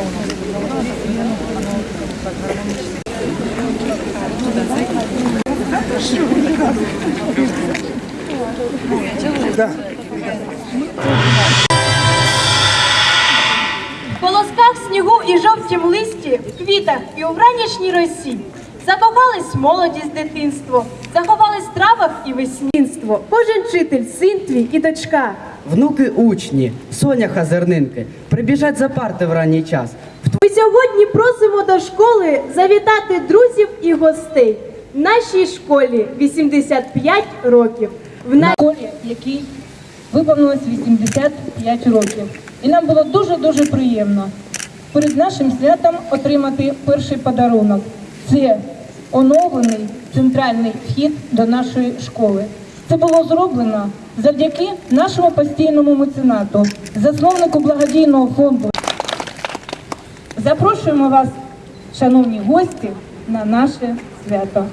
В колосках снігу і жовтім листі, в квітах і у вранішній росі. Закохались молодість дитинство, заховались в травах і веснінство. Кожен вчитель, син твій і дочка. Внуки учні, соняха зернинки, прибіжать за парти в ранній час. Ми сьогодні просимо до школи завітати друзів і гостей. В нашій школі 85 років. В нашій школі, якій виповнилось 85 років. І нам було дуже-дуже приємно перед нашим святом отримати перший подарунок. Це оновлений центральний вхід до нашої школи. Це було зроблено завдяки нашому постійному меценату, засновнику благодійного фонду. Запрошуємо вас, шановні гості, на наше свято.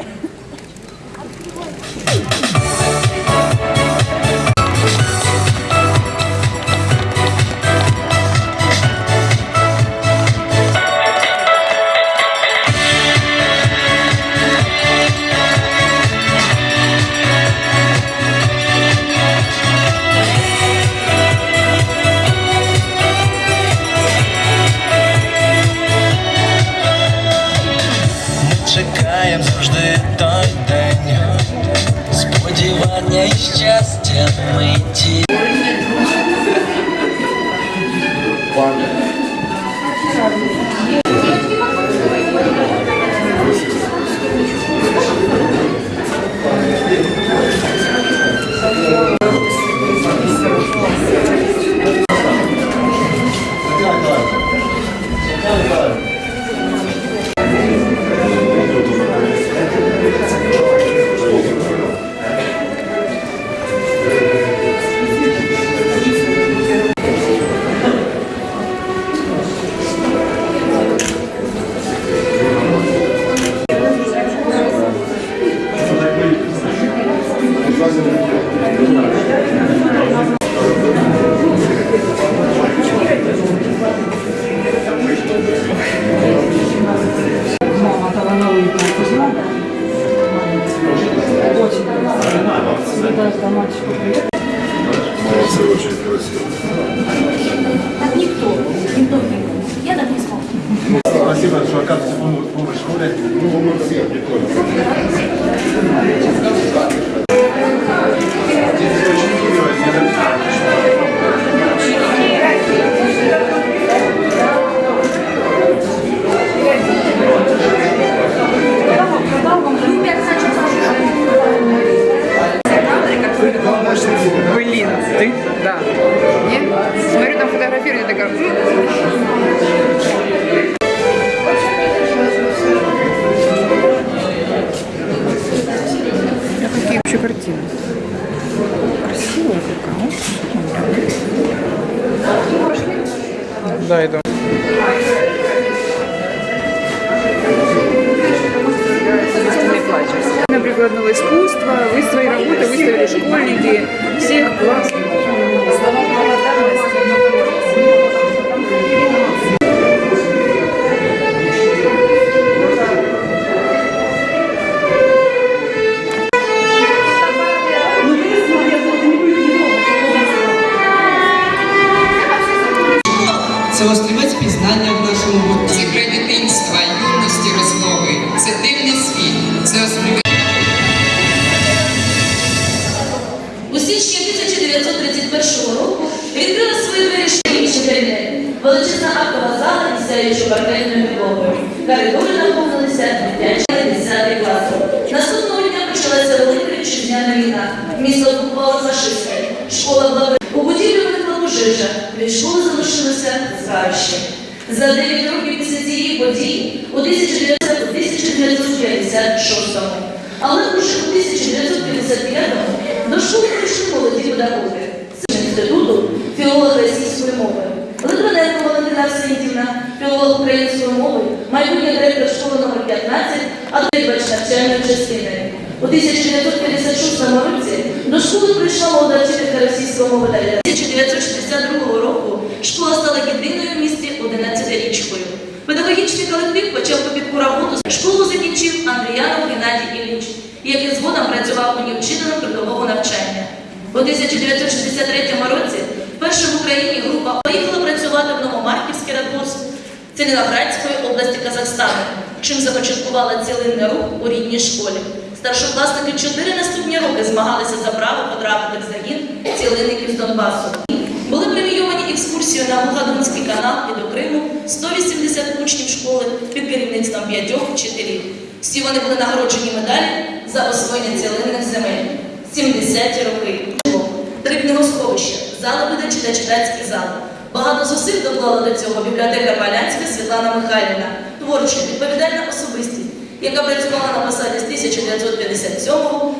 Да, иду. Прикладного искусства, вы свои работы выставили школьники, всех классных. За 9 років після цієї події у 1900 у 1956 але уже у 1955-му до школи прийшли молоді педагоги з інституту філолога російської мови. Литвиненко Валентина Арсентівна, філолог української мови, майбутній директор школи номер 15, а директорч навчальної частини. У 1956 році до школи прийшла молода вчителька російської мови та 1962 року школа стала єдиною почав копітку роботу. Школу закінчив Андріянов Геннадій Ілліч, який згодом працював у ній вчителем трудового навчання. У 1963 році вперше в Україні група поїхала працювати в Новомарківський радгосп Целіноградської області Казахстану, чим започаткувала цілинний рух у рідній школі. Старшокласники чотири наступні роки змагалися за право потрапити в загін цілинників з Донбасу. Були премійовані екскурсією на Бугадунський канал і до Криму 180 учнів школи під керівництвом п'ятьох вчителів. Всі вони були нагороджені медалі за освоєння цілинних земель. 70-ті роки. Три книгосховища, зали видачі та читацькі зали. Багато зусиль доклала до цього бібліотека Полянська Світлана Михайлівна, творча, відповідальна особистість, яка працювала на посаді з 1957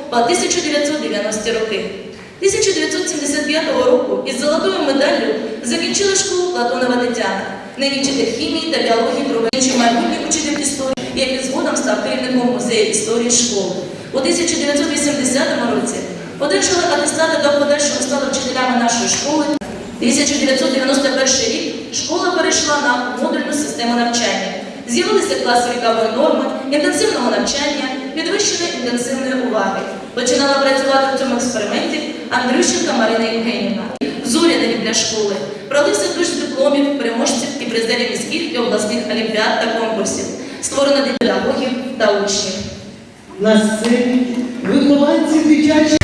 по 1990 роки. 1975 року із золотою медаллю закінчила школу Платонова Тетяна, нині вчитель хімії та біології провинчий майбутній учитель історії, який згодом став керівником музею історії школи. У 1980 році одержали атестати до подальшого стали вчителями нашої школи. 1991 рік школа перейшла на модульну систему навчання. З'явилися класи вікової норми, інтенсивного навчання, підвищеної інтенсивної уваги. Починала працювати в цьому експерименті Андрющенка Марина Євгенівна. Зоряний для школи. Пролився дощ дипломів, переможців і призерів міських і обласних олімпіад та конкурсів. Створено для педагогів та учнів. На сцені вихованці дитячої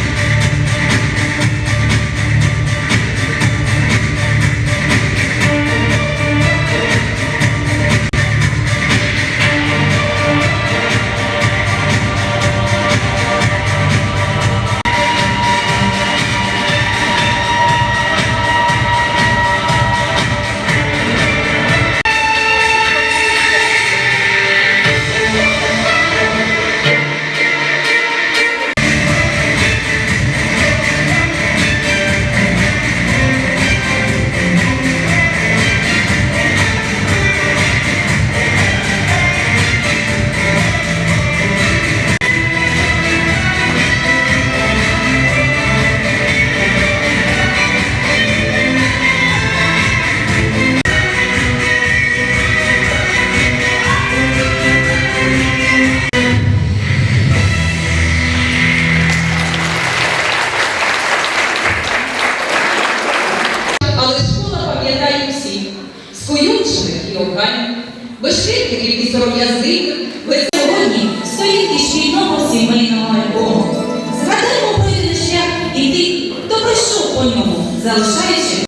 залишаючи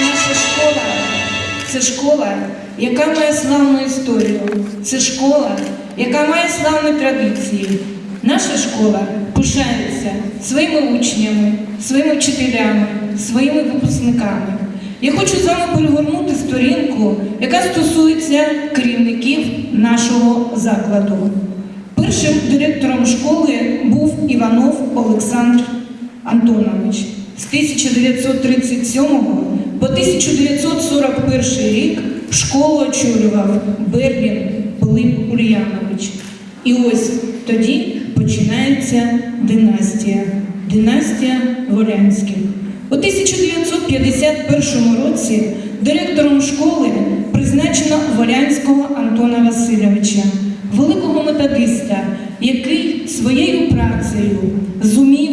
Наша школа це школа, яка має славну історію. Це школа, яка має славні традиції. Наша школа пишається своїми учнями, своїми вчителями, своїми випускниками. Я хочу з вами перегорнути сторінку, яка стосується керівників нашого закладу. Першим директором школи був Іванов Олександр Антонович. З 1937 по 1941 рік школу очолював Берлін Пилип Ульянович. І ось тоді починається династія. Династія Волянських. У 1951 році директором школи призначено Волянського Антона Васильовича, великого методиста, який своєю працею зумів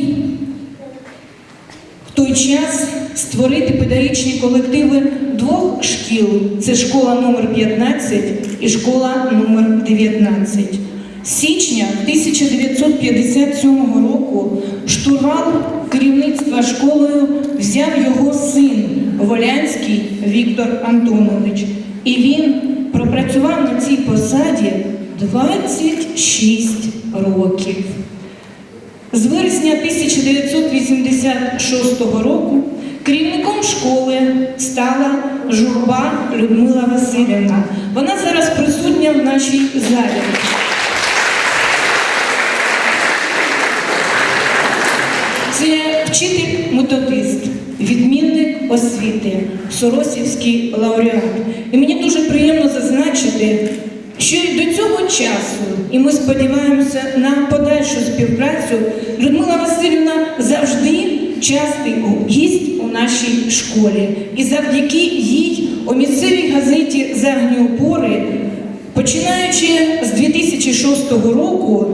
в той час створити педагогічні колективи двох шкіл: це школа номер 15 і школа номер 19. З січня 1957 року штурвал керівництва школою взяв його син Волянський Віктор Антонович. І він пропрацював на цій посаді 26 років. З вересня 1986 року керівником школи стала журба Людмила Васильівна. Вона зараз присутня в нашій залі. Це вчитель методист, відмінник освіти, Соросівський лауреат. І мені дуже приємно зазначити, що і до цього часу, і ми сподіваємося на подальшу співпрацю, Людмила Васильівна завжди частий гість у нашій школі. І завдяки їй у місцевій газеті Загні опори, починаючи з 2006 року,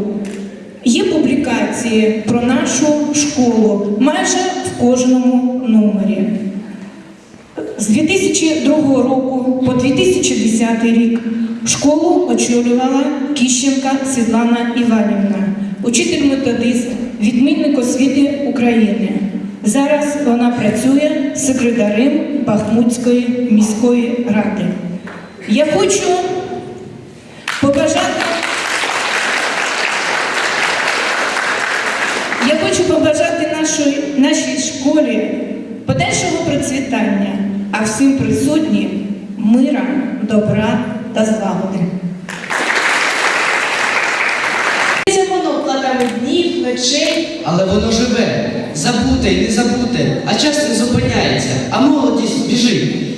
Є публікації про нашу школу майже в кожному номері. З 2002 року по 2010 рік школу очолювала Кіщенка Світлана Іванівна, учитель методист, відмінник освіти України. Зараз вона працює секретарем Бахмутської міської ради. Я хочу побажати. Я хочу побажати нашій, нашій школі подальшого процвітання, а всім присутнім мира, добра та злагоди. Це воно платами днів, ночей. Але воно живе, забуте і не забуте, а час не зупиняється, а молодість біжить.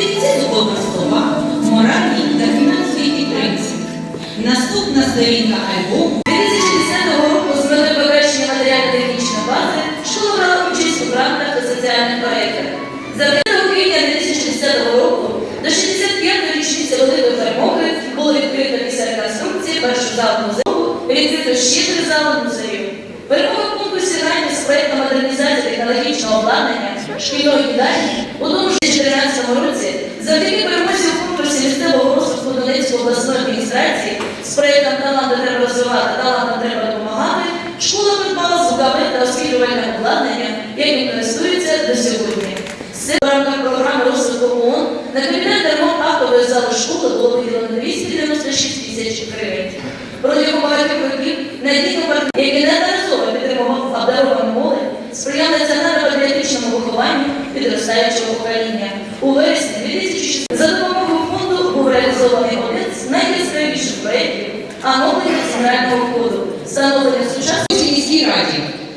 Відчуваємо стрільці слова, моральні та фінансові підтримці. Наступна сторінка альбому 2010 року з метою покращення матеріально-технічної бази школа брала участь у грантах та соціальних проєктах. За 5 квітня 2010 року до 65-ї річниці великої перемоги було відкрито після реконструкції першу залу музею, відкрито ще три зали музею. Перемога в конкурсі грантів з проєктом модернізації технологічного обладнання шкільної їдальні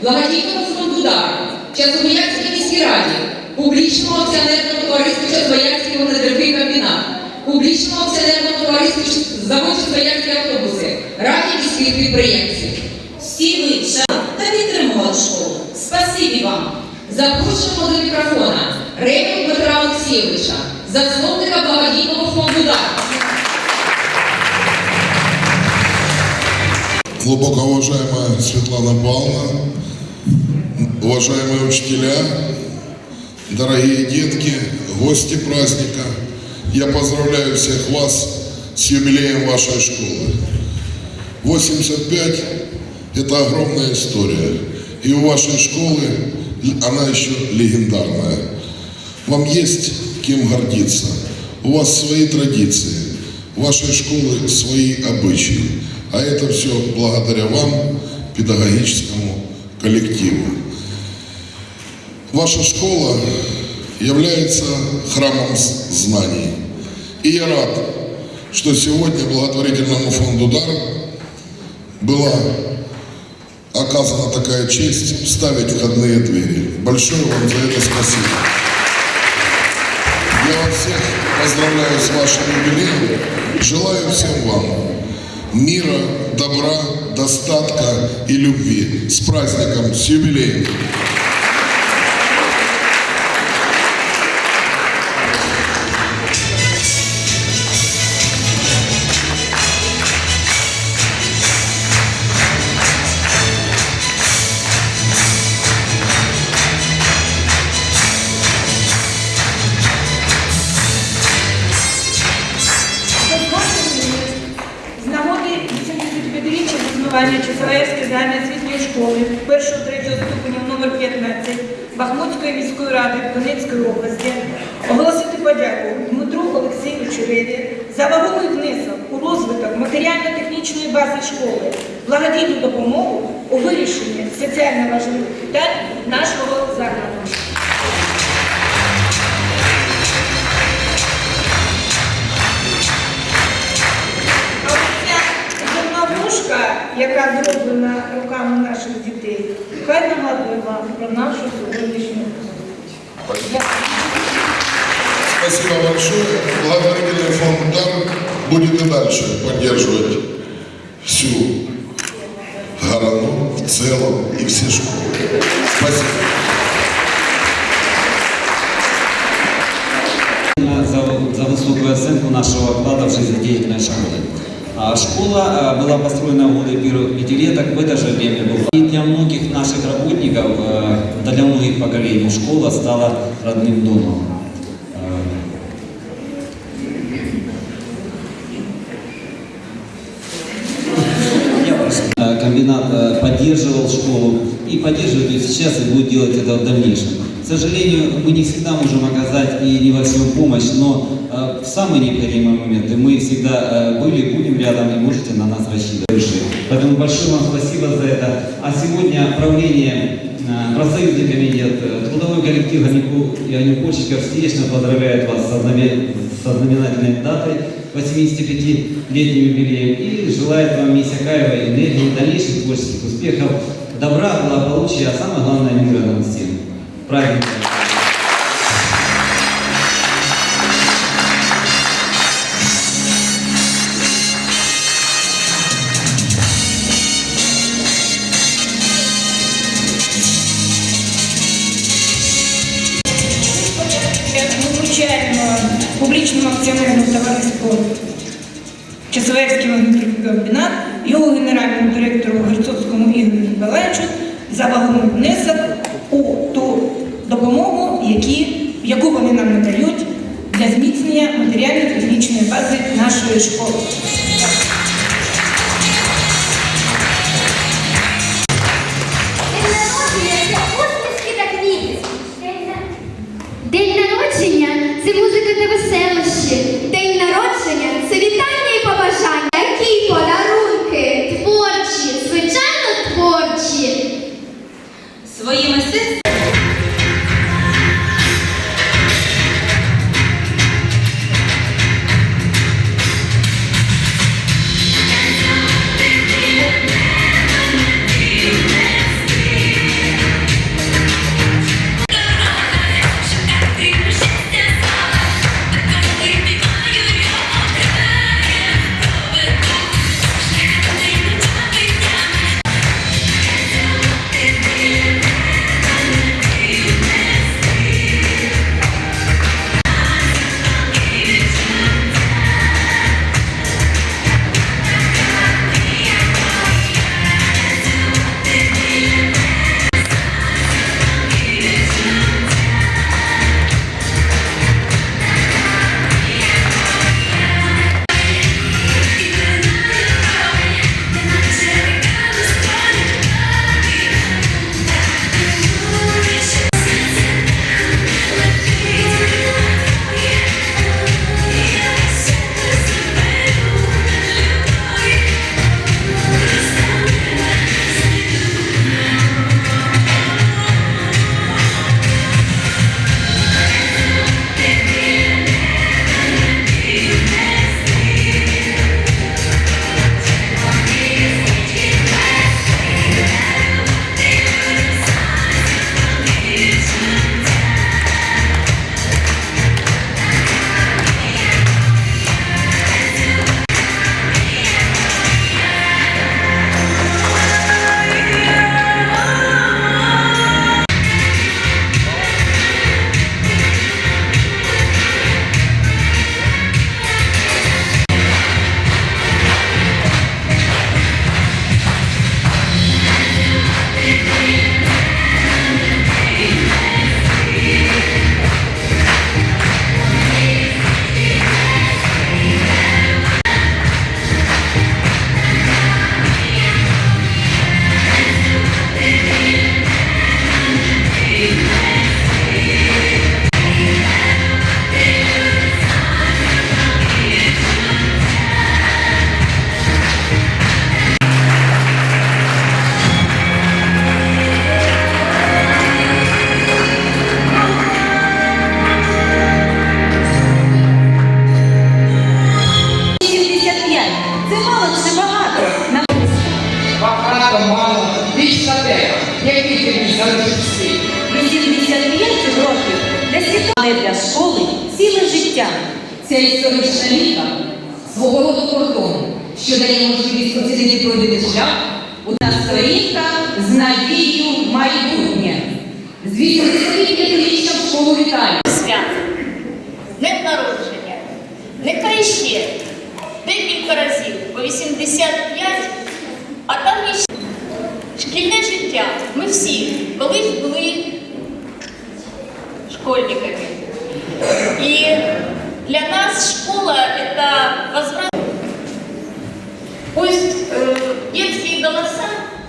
раді, благодійному фонду «Дар», Часовоярській міській раді, публічному акціонерному товариству Часовоярський виноградний комбінат, публічному акціонерному товариству завод Часовоярські автобуси, раді міських підприємців. всі ви та підтримували школу. Спасибі вам! Запрошуємо до мікрофона Рейку Дмитра Олексійовича, засновника благодійного фонду «Дар». Глубоко уважаемая Светлана Павловна, уважаемые учителя, дорогие детки, гости праздника, я поздравляю всех вас с юбилеем вашей школы. 85 – это огромная история. И у вашей школы она еще легендарная. Вам есть кем гордиться. У вас свои традиции. У вашей школы свои обычаи. А это все благодаря вам, педагогическому коллективу. Ваша школа является храмом знаний. И я рад, что сегодня благотворительному фонду «Дар» была оказана такая честь вставить входные двери. Большое вам за это спасибо. Я вас всех поздравляю с вашим юбилеем. Желаю всем вам мира, добра, достатка и любви. С праздником, с юбилеем! Бази школи, благодійну допомогу у вирішенні соціально важливих питань нашого закладу. Яка зроблена руками наших дітей, хай нагадує вам про нашу сьогоднішню зустріч. Спасибо большое. Благотворительный фонд «Дар» будет и дальше всю Горану в целом и все школы. Спасибо. за, за высокую оценку нашего вклада в жизнедеятельность школы. А школа э, была построена в годы первых пятилеток, в это же время была. И для многих наших работников, э, да для многих поколений школа стала родным домом. Э, Комбинат э, поддерживал школу и поддерживает сейчас и будет делать это в дальнейшем. К сожалению, мы не всегда можем оказать и не во всем помощь, но э, в самые необходимые моменты мы всегда э, были, будем рядом и можете на нас рассчитывать. Поэтому большое вам спасибо за это. А сегодня правление, э, профсоюзный комитет, э, трудовой коллектив Анюкольщиков сердечно поздравляет вас со знаменательной датой 85-летним юбилеем и желает вам Мисякаева энергии, дальнейших творческих успехов, добра, благополучия, а самое главное мира нам всем. Правильно. За не внесок декілька разів по 85, а там іще шкільне життя. Ми всі колись були школьниками. І для нас школа – это возврат. Пусть э, детские голоса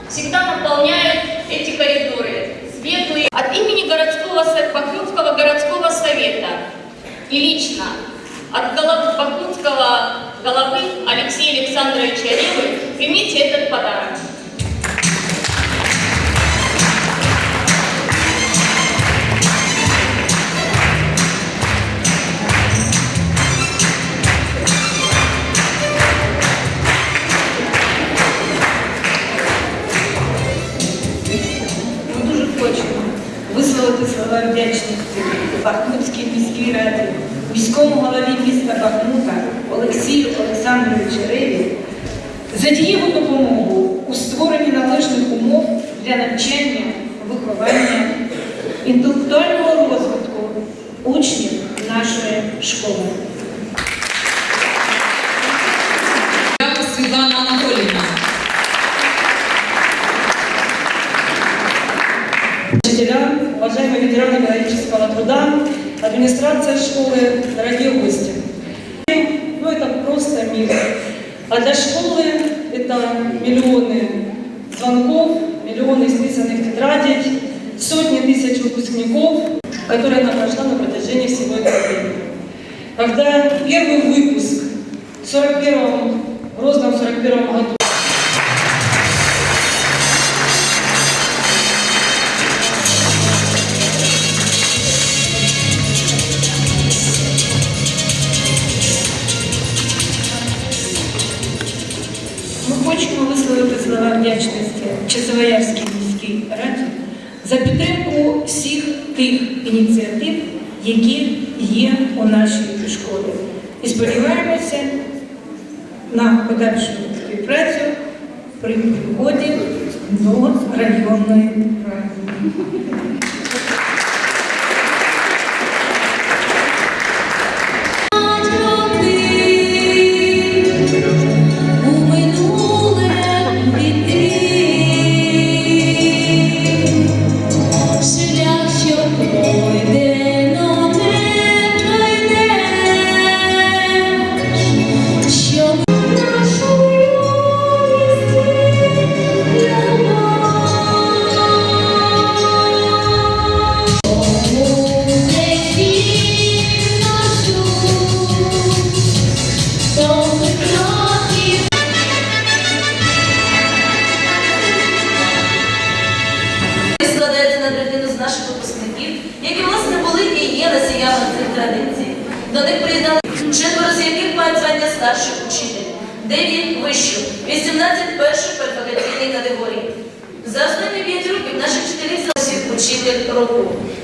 всегда наполняют эти коридоры, светлые. От имени городского, со- Бахмутского городского совета и лично от голов- Бахмутского головы Алексея Александровича Ревы примите этот подарок. Ми дуже хочемо висловити слова вдячності Бахмутській міській раді, міському голові міста Бахмута Олексію Олександровичу Реві за дієву допомогу у створенні належних умов для навчання, виховання, інтелектуального розвитку учнів нашої школи. Дякую, Світлана Анатоліївна. Учителя, уважаемые ветераны героического труда, администрация школы, дорогие гости. На подальшу співпрацю при вході до районної ради.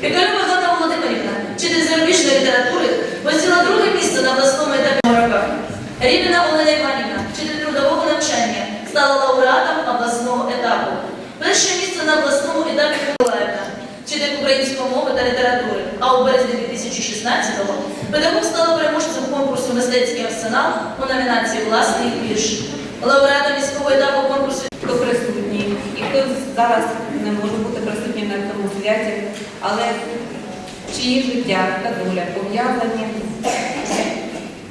Пікалюва Ганна Володимирівна, вчитель зарубіжної літератури, посіла друге місце на обласному етапі роках. Рівна Олена Іванівна, вчитель трудового навчання, стала лауреатом обласного етапу. Перше місце на обласному етапі Миколаївна, вчитель української мови та літератури. А у березні 2016-го педагог стала переможцем конкурсу Мистецький арсенал у номінації Власний вірш. Лауреатом міського етапу конкурсу присутній і хто зараз не може бути присутнім на але чиї життя та доля пов'язані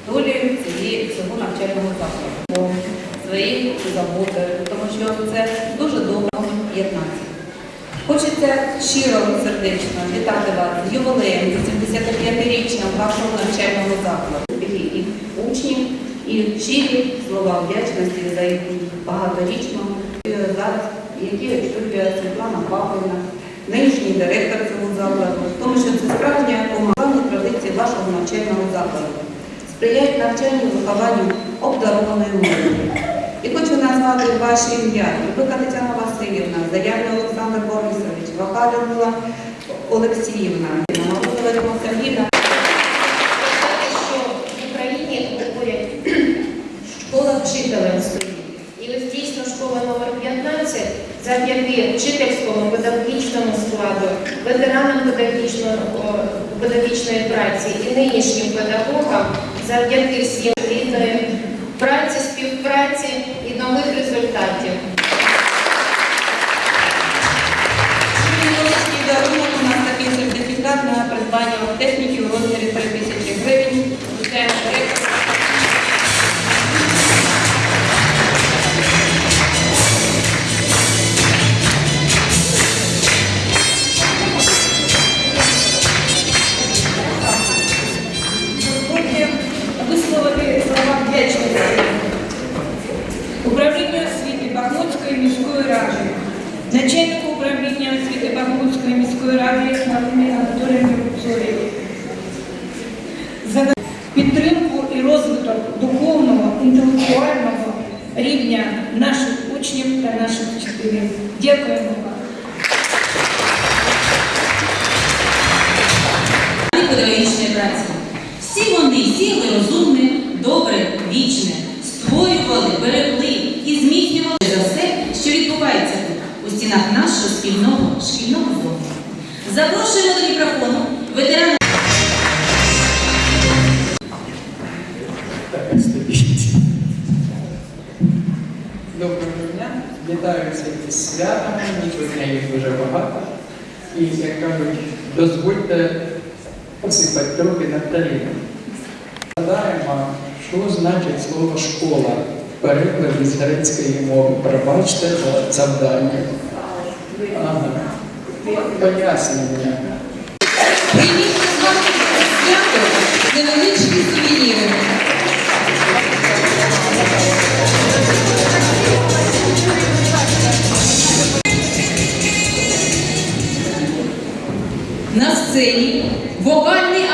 долею цього навчального закладу, своєю заботою, тому що це дуже довго єднатися. Хочеться щиро сердечно вітати вас з ювілеєм, з 75-річням вашого навчального закладу. І учнів, і щирі слова вдячності за багаторічну е, зараз, які очолює Світлана Павлівна, нинішній директор цього закладу, тому що це справжня помагальна традиції вашого навчального закладу. Сприяють навчанню і вихованню обдарованої молоді. І хочу назвати ваші ім'я. Любика Тетяна Васильівна, Заявний Олександр Борисович, Ваха Людмила Олексіївна, Морозова Сергійна. Завдяки вчительському педагогічному складу, ветеранам педагогічної праці і нинішнім педагогам, завдяки всім плідної праці, співпраці і нових результатів. На придбання техніки у розмірі 3 тисячі гривень. Начальнику управління освіти Бахмутської міської ради Галині Анатоліївні Рубцовій за підтримку і розвиток духовного, інтелектуального рівня наших учнів та наших вчителів. Дякуємо перекладі з грецької мови. Пробачте за завдання. Ага. Пояснення. Прийміть з вами свято невеличкі сувеніри. На сцені вокальний